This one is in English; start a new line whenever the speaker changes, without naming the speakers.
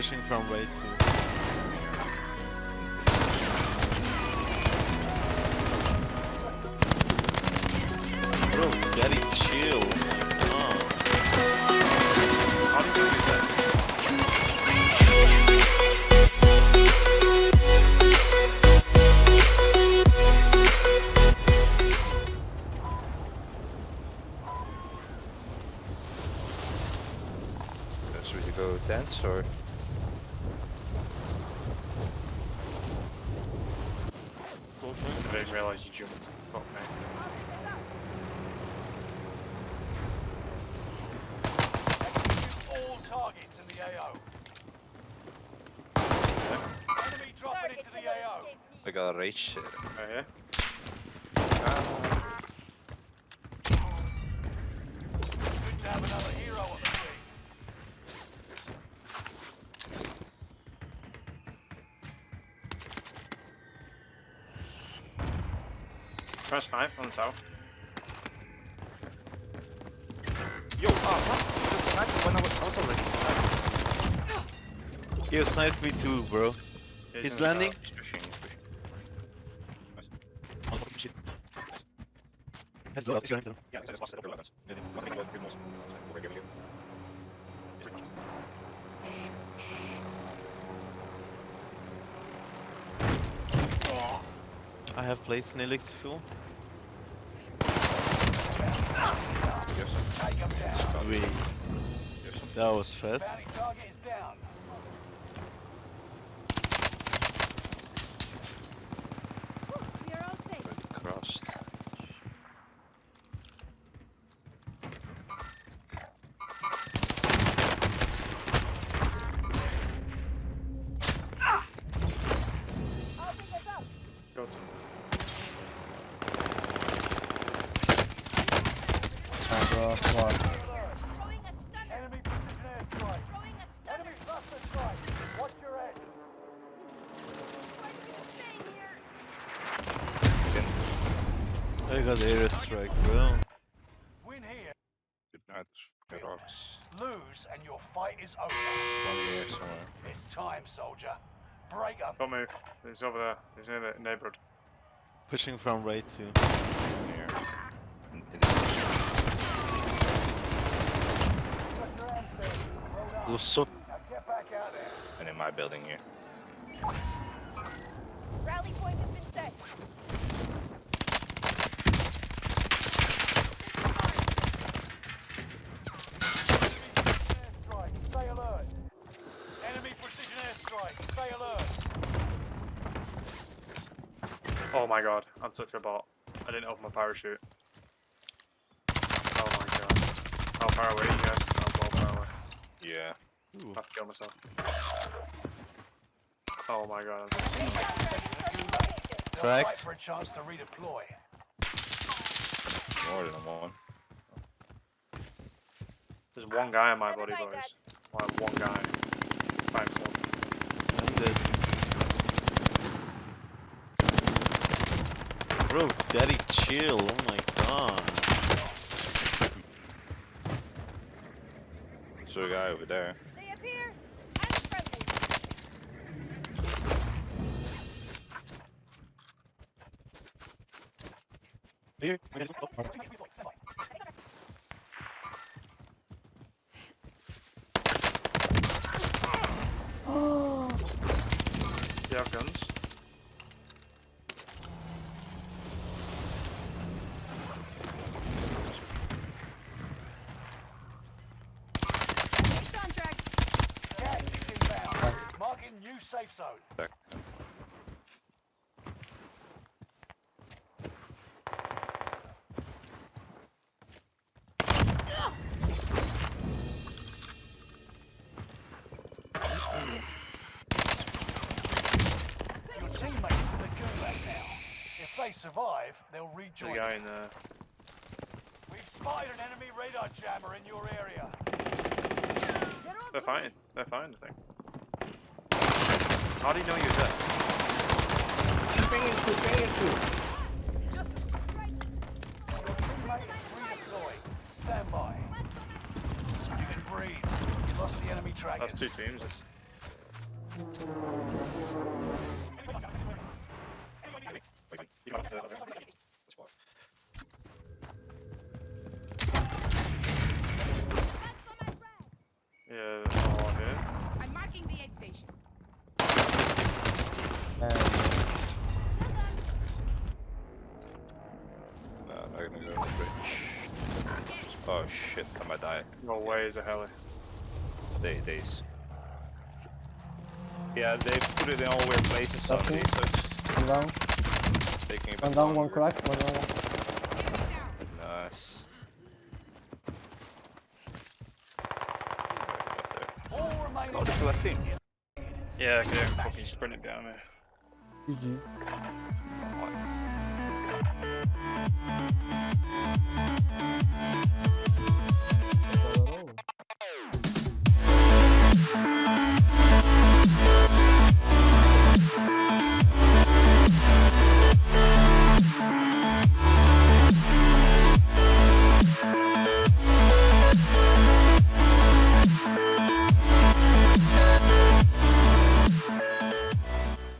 Pushing from right to. Bro, daddy, chill. Oh.
Should we go dance or?
I didn't realise you jumped. Fuck me.
all targets in the AO. Enemy dropping into the AO.
I got a rage.
Right here.
Ah,
Good to have another hero on the team.
Press snipe on the south.
Yo, ah, what? When I was, I was already inside.
He sniped me too, bro.
He's
He's landing.
south.
He's pushing, he's pushing. Yeah, it's just weapons.
I have plates in elixir fuel.
Take 'em.
Sweet. That was fast.
Throwing a stunner.
Enemy precision airstrike.
Throwing a stunner.
Enemy cluster strike. Watch your head.
Quite a bit of pain here.
Again.
I got airstrike, bro.
Win here.
Good night, fucking rocks.
Lose and your fight is over.
One here somewhere.
It's time, soldier. Break 'em.
Don't move. He's over there. He's near the neighborhood.
Pushing from right to.
One here. In- in-
Well done. Now get back out there.
And in my building here.
Rally point has been set.
Airstrike. Stay alert. Enemy precision airstrike. Stay alert.
Oh my god, I'm such a bot. I didn't open my parachute. Oh my god. How far away are you guys? Oh, well far away.
Yeah.
Ooh.
I have to kill myself. Oh my god. I'm
They'll
Cracked.
fight for a chance to redeploy.
More than one.
There's one guy in my body, boys. I have one guy. By himself.
I'm dead. Bro, daddy, chill. Oh my god.
So a guy over there.
They appear. I'm friendly.
Here.
Safe zone.
Back.
Your teammate is in the gulag now. If they survive, they'll rejoin.
a guy in there.
We've spotted an enemy radar jammer in your area.
They're fine. They're fine, I think. How do you know you're dead?
Stand by. You can breathe. You lost the enemy trackers.
That's two teams. Yeah, oh, here.
I'm marking the aid station.
And
No, I'm not gonna go to the bridge. Oh shit, I might die.
No way is a heli.
They, they. Yeah, they put it in all weird places
Okay.
already, so it's just
one down,
taking a bit
one down, one crack, one down, one.
Enemy.
Nice. Right up there.
All remaining
Oh, this is last team.
Yeah, okay, I'm fucking sprinting behind me.
GG.
Nice.